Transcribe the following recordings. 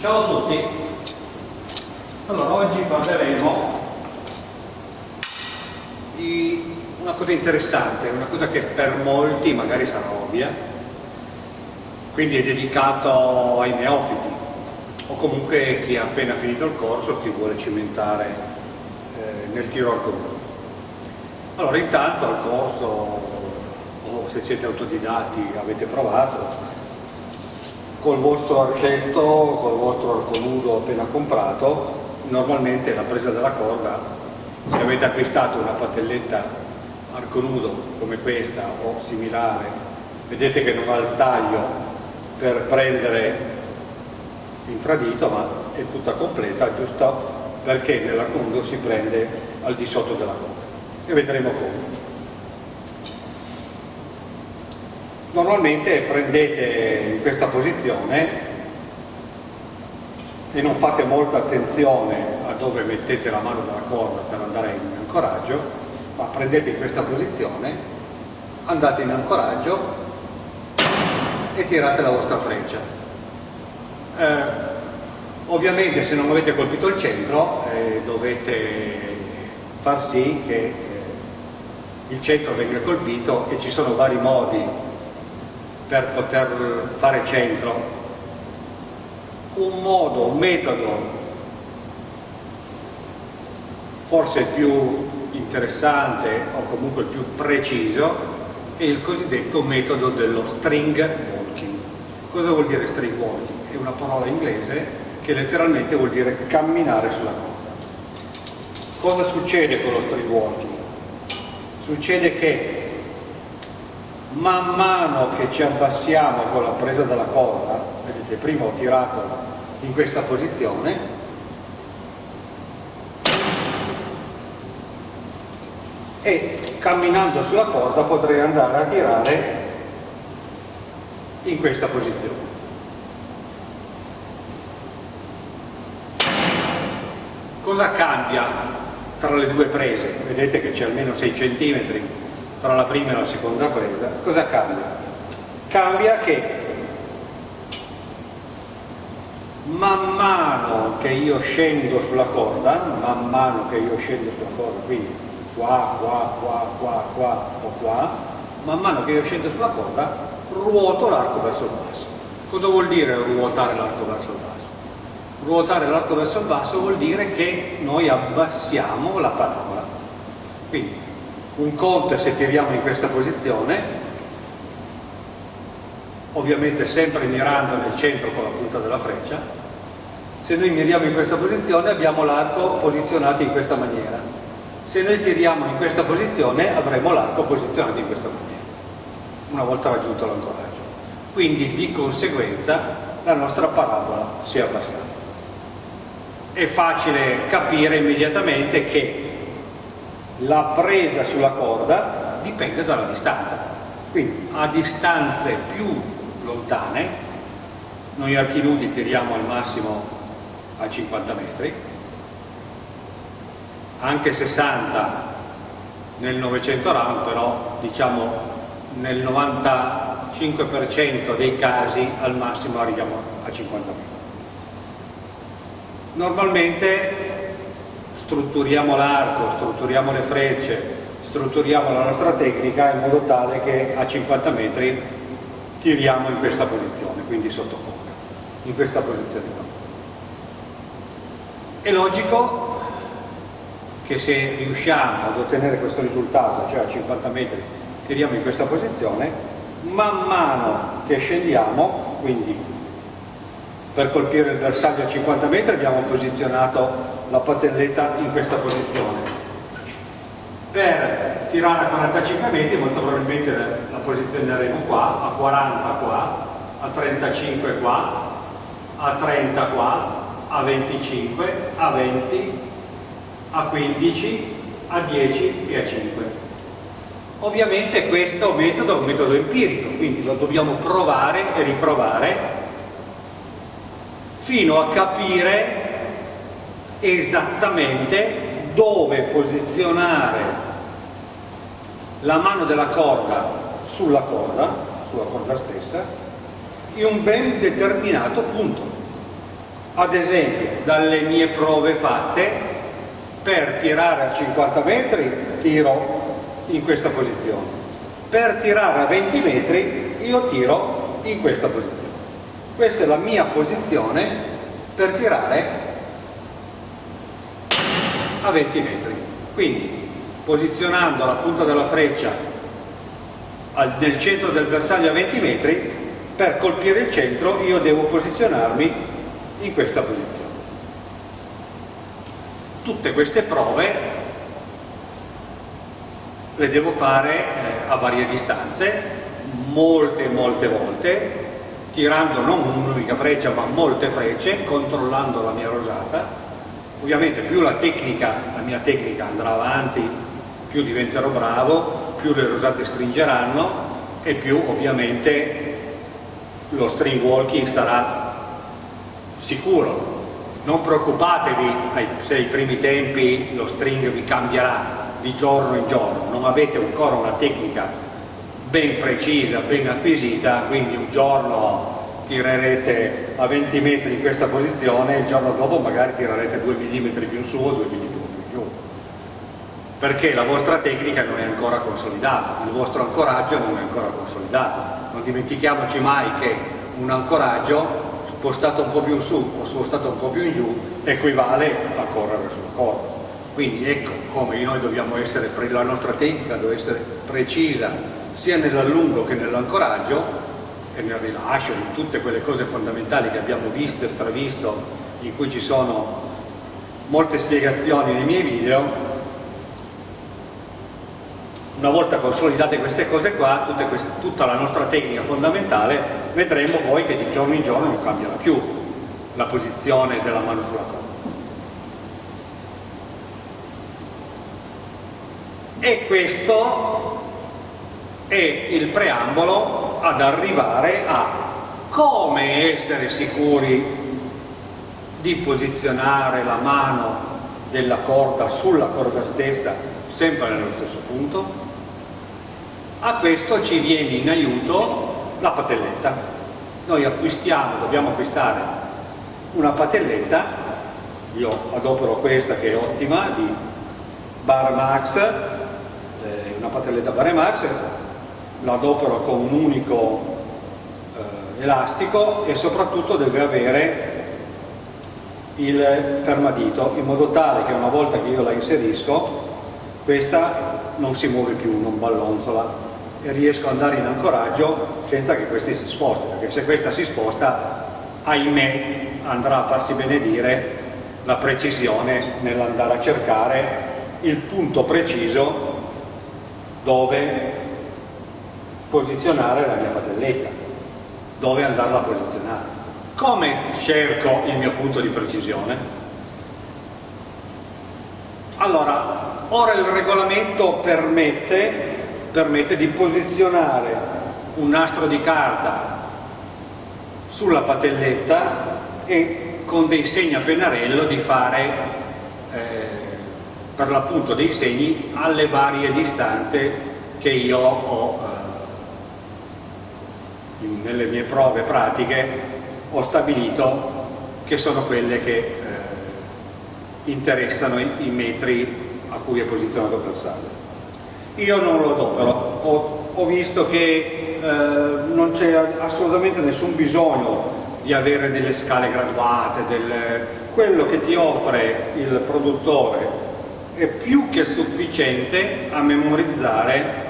Ciao a tutti, allora oggi parleremo di una cosa interessante, una cosa che per molti magari sarà ovvia, quindi è dedicato ai neofiti o comunque chi ha appena finito il corso si vuole cimentare eh, nel tiro al comune. Allora intanto al corso o se siete autodidatti avete provato, col vostro archetto, col vostro arco nudo appena comprato, normalmente la presa della corda, se avete acquistato una patelletta arco nudo come questa o similare, vedete che non ha il taglio per prendere infradito, ma è tutta completa, giusto perché nell'arco nudo si prende al di sotto della corda. E vedremo come. Normalmente prendete questa posizione e non fate molta attenzione a dove mettete la mano della corda per andare in ancoraggio, ma prendete questa posizione, andate in ancoraggio e tirate la vostra freccia. Eh, ovviamente se non avete colpito il centro eh, dovete far sì che eh, il centro venga colpito e ci sono vari modi per poter fare centro. Un modo, un metodo forse più interessante o comunque più preciso è il cosiddetto metodo dello string walking. Cosa vuol dire string walking? È una parola inglese che letteralmente vuol dire camminare sulla corda. Cosa succede con lo string walking? Succede che man mano che ci abbassiamo con la presa della corda, vedete prima ho tirato in questa posizione, e camminando sulla corda potrei andare a tirare in questa posizione. Cosa cambia tra le due prese? Vedete che c'è almeno 6 centimetri tra la prima e la seconda presa, cosa cambia? Cambia che man mano che io scendo sulla corda, man mano che io scendo sulla corda, quindi qua, qua, qua, qua, qua o qua, man mano che io scendo sulla corda, ruoto l'arco verso il basso. Cosa vuol dire ruotare l'arco verso il basso? Ruotare l'arco verso il basso vuol dire che noi abbassiamo la parabola. Quindi un conto è se tiriamo in questa posizione, ovviamente sempre mirando nel centro con la punta della freccia, se noi miriamo in questa posizione abbiamo l'arco posizionato in questa maniera, se noi tiriamo in questa posizione avremo l'arco posizionato in questa maniera, una volta raggiunto l'ancoraggio. Quindi di conseguenza la nostra parabola si è abbassata. È facile capire immediatamente che la presa sulla corda dipende dalla distanza. Quindi a distanze più lontane, noi archi nudi tiriamo al massimo a 50 metri, anche 60 nel 900 round, però diciamo nel 95% dei casi al massimo arriviamo a 50 metri. Normalmente strutturiamo l'arco, strutturiamo le frecce, strutturiamo la nostra tecnica in modo tale che a 50 metri tiriamo in questa posizione, quindi sotto corda, in questa posizione qua. È logico che se riusciamo ad ottenere questo risultato, cioè a 50 metri tiriamo in questa posizione, man mano che scendiamo, quindi per colpire il bersaglio a 50 metri abbiamo posizionato la patelletta in questa posizione. Per tirare a 45 metri molto probabilmente la posizioneremo qua, a 40 qua, a 35 qua, a 30 qua, a 25, a 20, a 15, a 10 e a 5. Ovviamente questo metodo è un metodo empirico, quindi lo dobbiamo provare e riprovare fino a capire esattamente dove posizionare la mano della corda sulla corda, sulla corda stessa, in un ben determinato punto. ad esempio dalle mie prove fatte per tirare a 50 metri tiro in questa posizione per tirare a 20 metri io tiro in questa posizione questa è la mia posizione per tirare a 20 metri quindi posizionando la punta della freccia nel centro del bersaglio a 20 metri per colpire il centro io devo posizionarmi in questa posizione. Tutte queste prove le devo fare eh, a varie distanze, molte molte volte, tirando non un'unica freccia ma molte frecce, controllando la mia rosata. Ovviamente più la tecnica, la mia tecnica andrà avanti, più diventerò bravo, più le rosate stringeranno e più ovviamente lo string walking sarà sicuro. Non preoccupatevi se ai primi tempi lo string vi cambierà di giorno in giorno non avete ancora una tecnica ben precisa, ben acquisita quindi un giorno tirerete a 20 metri in questa posizione il giorno dopo magari tirerete 2 mm più in su o 2 mm più in giù. Perché la vostra tecnica non è ancora consolidata il vostro ancoraggio non è ancora consolidato. Non dimentichiamoci mai che un ancoraggio spostato un po' più in su o spostato un po' più in giù equivale a correre sulla corda quindi ecco come noi dobbiamo essere la nostra tecnica deve essere precisa sia nell'allungo che nell'ancoraggio e nel rilascio in tutte quelle cose fondamentali che abbiamo visto e stravisto in cui ci sono molte spiegazioni nei miei video una volta consolidate queste cose qua, queste, tutta la nostra tecnica fondamentale, vedremo poi che di giorno in giorno non cambierà più la posizione della mano sulla corda. E questo è il preambolo ad arrivare a come essere sicuri di posizionare la mano della corda sulla corda stessa sempre nello stesso punto a questo ci viene in aiuto la patelletta. Noi acquistiamo, dobbiamo acquistare una patelletta, io adopero questa che è ottima, di Barmax, eh, una patelletta Barmax, la adopero con un unico eh, elastico e soprattutto deve avere il fermadito in modo tale che una volta che io la inserisco questa non si muove più, non ballonzola e riesco ad andare in ancoraggio senza che questi si sposti, perché se questa si sposta, ahimè, andrà a farsi benedire la precisione nell'andare a cercare il punto preciso dove posizionare la mia patelletta, dove andarla a posizionare. Come cerco il mio punto di precisione? Allora, ora il regolamento permette permette di posizionare un nastro di carta sulla patelletta e con dei segni a pennarello di fare eh, per l'appunto dei segni alle varie distanze che io ho eh, nelle mie prove pratiche ho stabilito che sono quelle che eh, interessano i, i metri a cui è posizionato il bersaglio io non lo adopero, ho, ho visto che eh, non c'è assolutamente nessun bisogno di avere delle scale graduate, del, quello che ti offre il produttore è più che sufficiente a memorizzare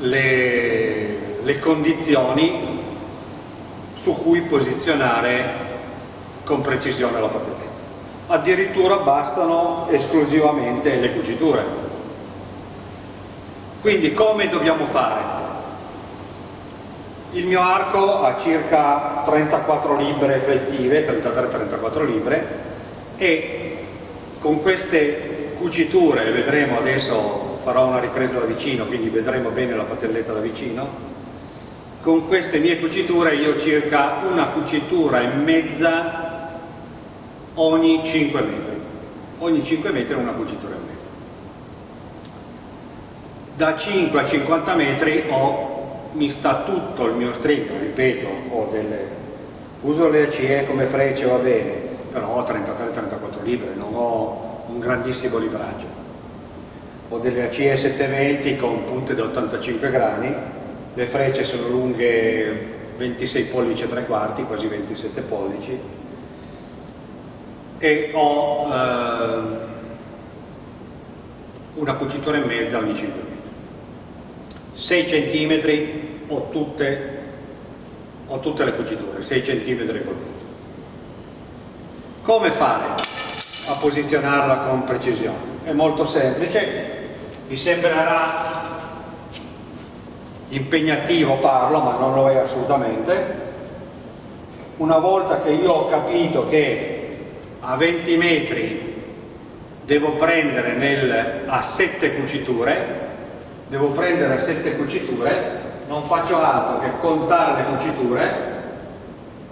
le, le condizioni su cui posizionare con precisione la patente. Addirittura bastano esclusivamente le cuciture quindi come dobbiamo fare? Il mio arco ha circa 34 libbre effettive, 33-34 libbre e con queste cuciture, vedremo adesso, farò una ripresa da vicino, quindi vedremo bene la patelletta da vicino, con queste mie cuciture io circa una cucitura e mezza ogni 5 metri. Ogni 5 metri una cucitura e mezza da 5 a 50 metri ho, mi sta tutto il mio string, ripeto, ho delle uso le ACE come frecce va bene, però ho 33-34 libbre, non ho un grandissimo libraggio. Ho delle ACE 720 con punte da 85 grani, le frecce sono lunghe 26 pollici e 3 quarti, quasi 27 pollici, e ho eh, una cucitura in mezzo ogni 5 metri. 6 cm ho tutte, ho tutte le cuciture, 6 cm col mezzo. Come fare a posizionarla con precisione? È molto semplice, vi sembrerà impegnativo farlo, ma non lo è assolutamente. Una volta che io ho capito che a 20 metri devo prendere nel, a 7 cuciture, devo prendere 7 cuciture, non faccio altro che contare le cuciture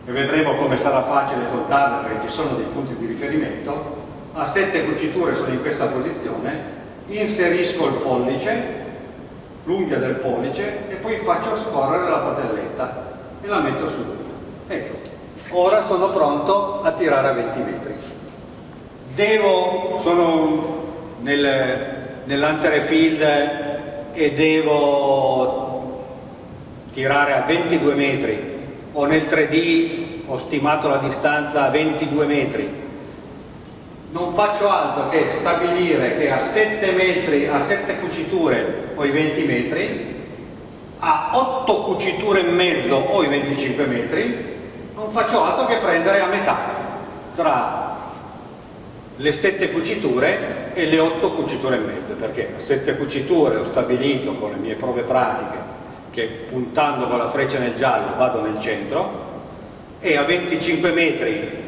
e vedremo come sarà facile contarle perché ci sono dei punti di riferimento a 7 cuciture sono in questa posizione inserisco il pollice l'unghia del pollice e poi faccio scorrere la patelletta e la metto su. Ecco ora sono pronto a tirare a 20 metri. Devo sono nel, nell'antere field e devo tirare a 22 metri. O nel 3D ho stimato la distanza a 22 metri non faccio altro che stabilire che a 7 metri, a 7 cuciture ho i 20 metri a 8 cuciture e mezzo ho i 25 metri non faccio altro che prendere a metà tra le 7 cuciture e le 8 cuciture e mezzo perché a 7 cuciture ho stabilito con le mie prove pratiche che puntando con la freccia nel giallo vado nel centro e a 25 metri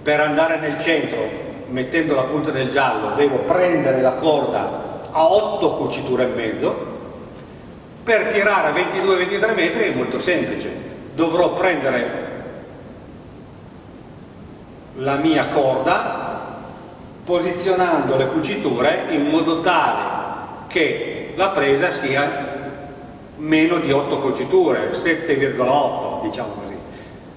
per andare nel centro mettendo la punta nel giallo devo prendere la corda a 8 cuciture e mezzo. Per tirare a 22-23 metri è molto semplice. Dovrò prendere la mia corda posizionando le cuciture in modo tale che la presa sia meno di 8 cuciture, 7,8 diciamo così.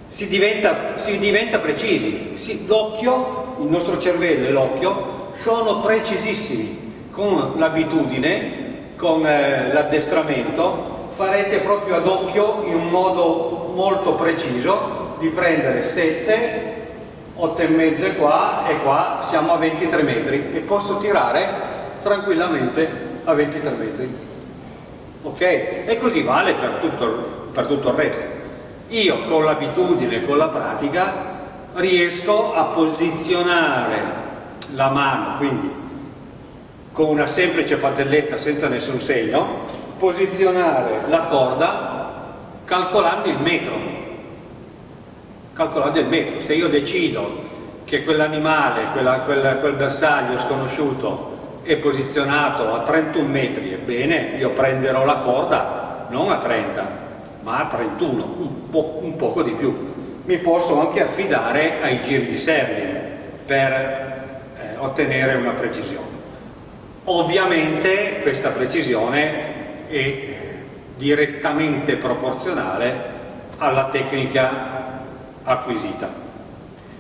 Si diventa, si diventa precisi, l'occhio, il nostro cervello e l'occhio sono precisissimi, con l'abitudine, con eh, l'addestramento farete proprio ad occhio in un modo molto preciso di prendere 7 8 e mezzo qua e qua siamo a 23 metri. E posso tirare tranquillamente a 23 metri. Ok? e così vale per tutto, per tutto il resto. Io con l'abitudine, con la pratica riesco a posizionare la mano quindi con una semplice patelletta senza nessun segno posizionare la corda calcolando il metro calcolando il metro. Se io decido che quell'animale, quel, quel bersaglio sconosciuto è posizionato a 31 metri, ebbene io prenderò la corda non a 30, ma a 31, un, po un poco di più. Mi posso anche affidare ai giri di Serling per eh, ottenere una precisione. Ovviamente questa precisione è direttamente proporzionale alla tecnica acquisita.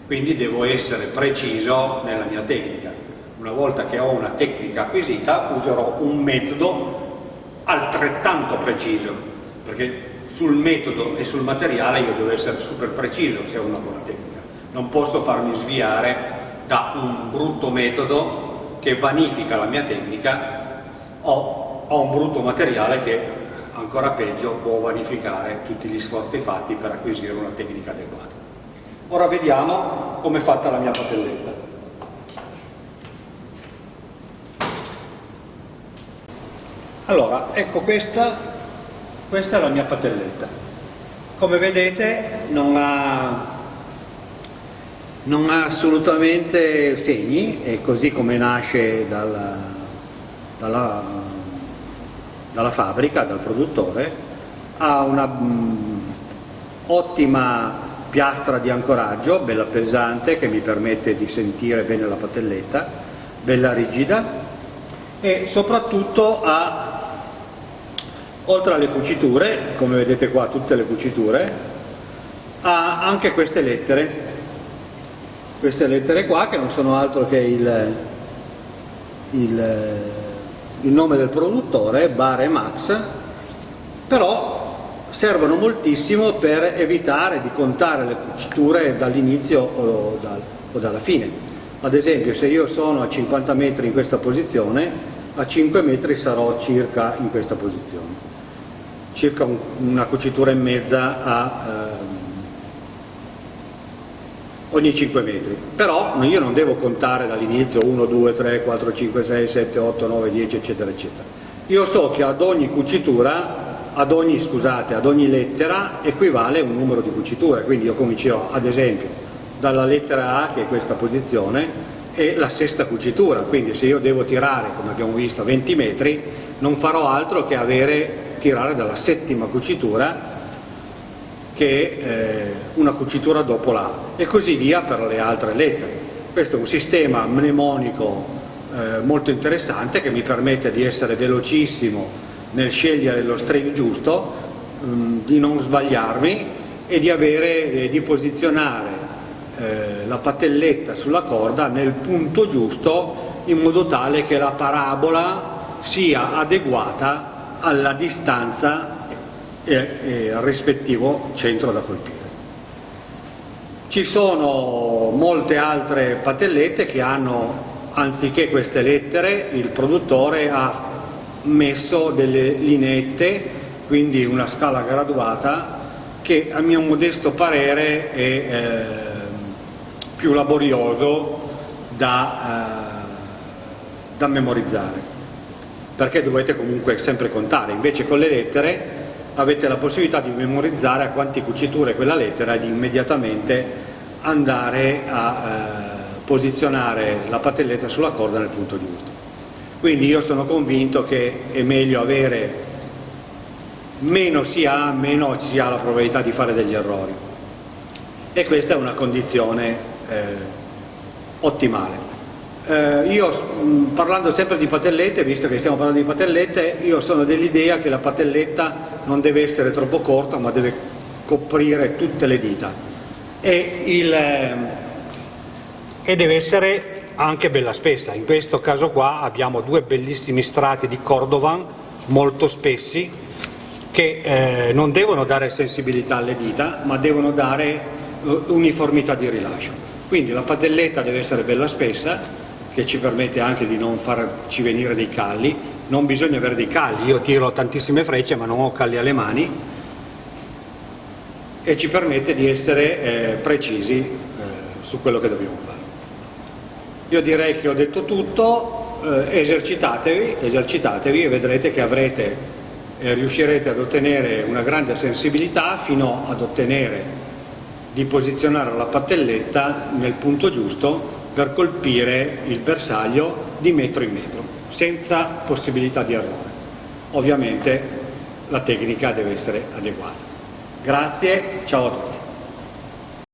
Quindi devo essere preciso nella mia tecnica. Una volta che ho una tecnica acquisita userò un metodo altrettanto preciso, perché sul metodo e sul materiale io devo essere super preciso se ho una buona tecnica. Non posso farmi sviare da un brutto metodo che vanifica la mia tecnica o a un brutto materiale che ancora peggio può vanificare tutti gli sforzi fatti per acquisire una tecnica adeguata. Ora vediamo come è fatta la mia patelletta. Allora, ecco questa, questa è la mia patelletta. Come vedete non ha, non ha assolutamente segni, è così come nasce dalla, dalla dalla fabbrica, dal produttore, ha una mh, ottima piastra di ancoraggio, bella pesante, che mi permette di sentire bene la patelletta, bella rigida e soprattutto ha, oltre alle cuciture, come vedete qua tutte le cuciture, ha anche queste lettere, queste lettere qua che non sono altro che il, il, il nome del produttore, Bare Max, però servono moltissimo per evitare di contare le cuciture dall'inizio o, dal, o dalla fine. Ad esempio se io sono a 50 metri in questa posizione, a 5 metri sarò circa in questa posizione, circa un, una cucitura e mezza a, eh, ogni 5 metri. Però io non devo contare dall'inizio 1, 2, 3, 4, 5, 6, 7, 8, 9, 10 eccetera eccetera. Io so che ad ogni cucitura ad ogni, scusate, ad ogni lettera equivale un numero di cuciture, quindi io comincerò ad esempio dalla lettera A che è questa posizione e la sesta cucitura, quindi se io devo tirare, come abbiamo visto, a 20 metri, non farò altro che avere, tirare dalla settima cucitura che è eh, una cucitura dopo la e così via per le altre lettere. Questo è un sistema mnemonico eh, molto interessante che mi permette di essere velocissimo nel scegliere lo string giusto, mh, mm, di non sbagliarmi e di, avere, eh, di posizionare eh, la patelletta sulla corda nel punto giusto in modo tale che la parabola sia adeguata alla distanza e, e rispettivo centro da colpire. Ci sono molte altre patellette che hanno, anziché queste lettere, il produttore ha messo delle lineette, quindi una scala graduata, che a mio modesto parere è eh, più laborioso da, eh, da memorizzare perché dovete comunque sempre contare, invece con le lettere avete la possibilità di memorizzare a quanti cuciture quella lettera e di immediatamente andare a eh, posizionare la patelletta sulla corda nel punto giusto. Quindi io sono convinto che è meglio avere meno si ha, meno si ha la probabilità di fare degli errori. E questa è una condizione eh, ottimale. Eh, io parlando sempre di patellette, visto che stiamo parlando di patellette, io sono dell'idea che la patelletta non deve essere troppo corta ma deve coprire tutte le dita e, il, eh, e deve essere anche bella spessa. In questo caso qua abbiamo due bellissimi strati di Cordovan molto spessi che eh, non devono dare sensibilità alle dita ma devono dare uh, uniformità di rilascio. Quindi la padelletta deve essere bella spessa che ci permette anche di non farci venire dei calli, non bisogna avere dei calli, io tiro tantissime frecce ma non ho calli alle mani. E ci permette di essere eh, precisi eh, su quello che dobbiamo fare. Io direi che ho detto tutto, eh, esercitatevi, esercitatevi e vedrete che avrete, eh, riuscirete ad ottenere una grande sensibilità fino ad ottenere di posizionare la pattelletta nel punto giusto per colpire il bersaglio di metro in metro, senza possibilità di errore. Ovviamente la tecnica deve essere adeguata. Grazie, ciao a tutti.